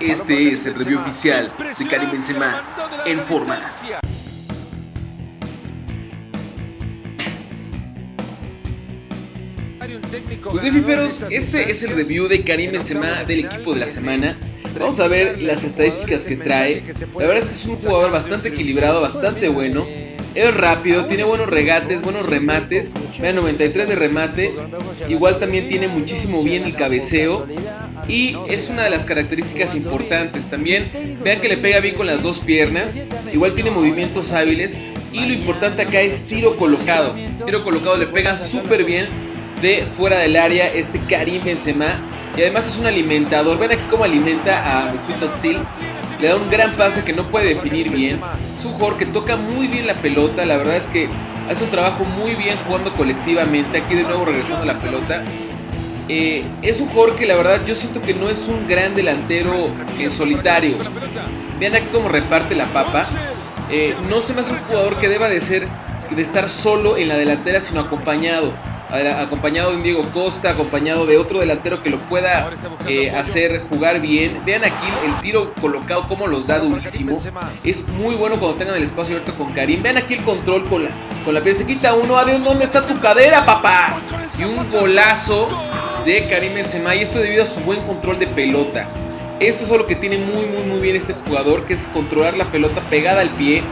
Este es el review oficial de Karim Benzema en forma. Pues bien, fiferos, este es el review de Karim Benzema del equipo de la semana. Vamos a ver las estadísticas que trae. La verdad es que es un jugador bastante equilibrado, bastante bueno. Es rápido, tiene buenos regates, buenos remates. Vean, 93 de remate. Igual también tiene muchísimo bien el cabeceo. Y es una de las características importantes. También vean que le pega bien con las dos piernas. Igual tiene movimientos hábiles. Y lo importante acá es tiro colocado. Tiro colocado le pega súper bien de fuera del área este Karim Benzema. Y además es un alimentador. Ven aquí cómo alimenta a Mesut Özil. Le da un gran pase que no puede definir bien. Es un jugador que toca muy bien la pelota. La verdad es que hace un trabajo muy bien jugando colectivamente. Aquí de nuevo regresando a la pelota. Eh, es un jugador que la verdad yo siento que no es un gran delantero en solitario. Vean aquí cómo reparte la papa. Eh, no se me hace un jugador que deba de ser de estar solo en la delantera, sino acompañado acompañado de un Diego Costa, acompañado de otro delantero que lo pueda eh, hacer jugar bien. Vean aquí el tiro colocado, como los da durísimo. Es muy bueno cuando tengan el espacio abierto con Karim. Vean aquí el control con la, con la piel. Se quita uno. Adiós, ¿dónde está tu cadera, papá? Y un golazo de Karim Benzema. Y esto debido a su buen control de pelota. Esto es lo que tiene muy, muy, muy bien este jugador, que es controlar la pelota pegada al pie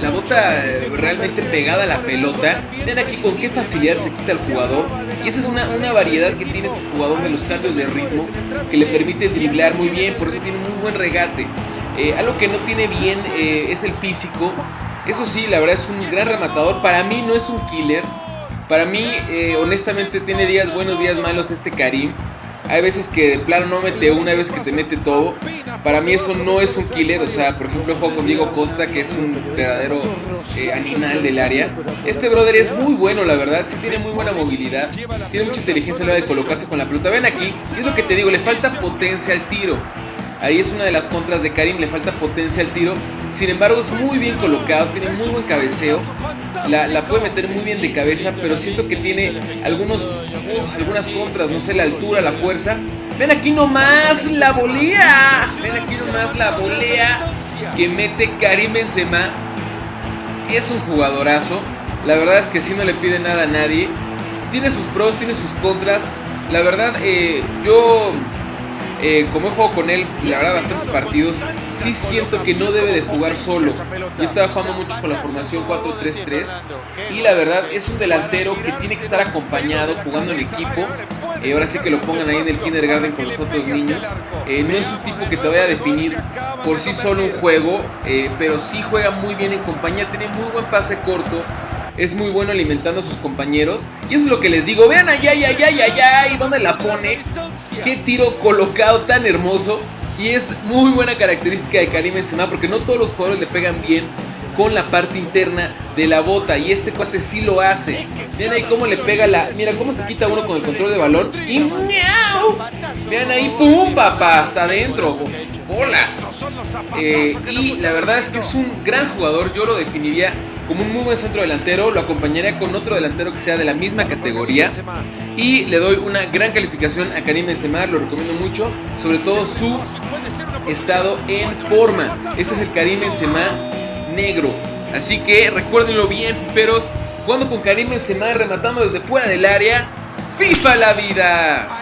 la bota eh, realmente pegada a la pelota. Vean aquí con qué facilidad se quita el jugador. Y esa es una, variedad que tiene este jugador de los cambios de ritmo que le permite driblar muy bien, por eso tiene muy buen regate. Eh, algo que no tiene bien eh, es el físico. Eso sí, la verdad es un gran rematador. Para mí no es un killer. Para mí, honestamente, tiene días buenos, días malos este Karim. Hay veces que de plano no mete una, hay veces que te mete todo. Para mí eso no es un killer. O sea, por ejemplo, juego con Diego Costa, que es un verdadero eh, animal del área. Este brother es muy bueno, la verdad. Sí tiene muy buena movilidad. Tiene mucha inteligencia a la hora de colocarse con la pelota. Ven aquí, es lo que te digo, le falta potencia al tiro. Ahí es una de las contras de Karim, le falta potencia al tiro. Sin embargo, es muy bien colocado, tiene muy buen cabeceo. La, puede meter muy bien de cabeza, pero siento que tiene algunos, algunas contras, no sé, la altura, la fuerza. Ven aquí nomás la volea. Ven aquí nomás la volea que mete Karim Benzema. Es un jugadorazo. La verdad es que si no le pide nada a nadie. Tiene sus pros, tiene sus contras. La verdad, eh, yo eh, como he jugado con él, la verdad, bastantes partidos, sí siento que no debe de jugar solo. Yo estaba jugando mucho con la formación 4-3-3 y la verdad es un delantero que tiene que estar acompañado jugando en equipo. Eh, ahora sí que lo pongan ahí en el kindergarten con los otros niños. Eh, no es un tipo que te vaya a definir por sí solo un juego, pero sí juega muy bien en compañía, tiene muy buen pase corto es muy bueno alimentando a sus compañeros. Y eso es lo que les digo. Vean allá, allá, allá, allá, allá. ¿Y dónde la pone? Qué tiro colocado tan hermoso. Y es muy buena característica de Karim Benzema porque no todos los jugadores le pegan bien con la parte interna de la bota. Y este cuate sí lo hace. Vean ahí cómo le pega la... Mira cómo se quita uno con el control de balón. Y ¡miau! Vean ahí, ¡pum, papá! Hasta adentro. ¡Bolas! Eh, y la verdad es que es un gran jugador. Yo lo definiría como un muy buen centro delantero, lo acompañaría con otro delantero que sea de la misma categoría y le doy una gran calificación a Karim Benzema, lo recomiendo mucho, sobre todo su estado en forma. Este es el Karim Benzema negro, así que recuérdenlo bien, peros, jugando con Karim Benzema rematando desde fuera del área, FIFA la vida.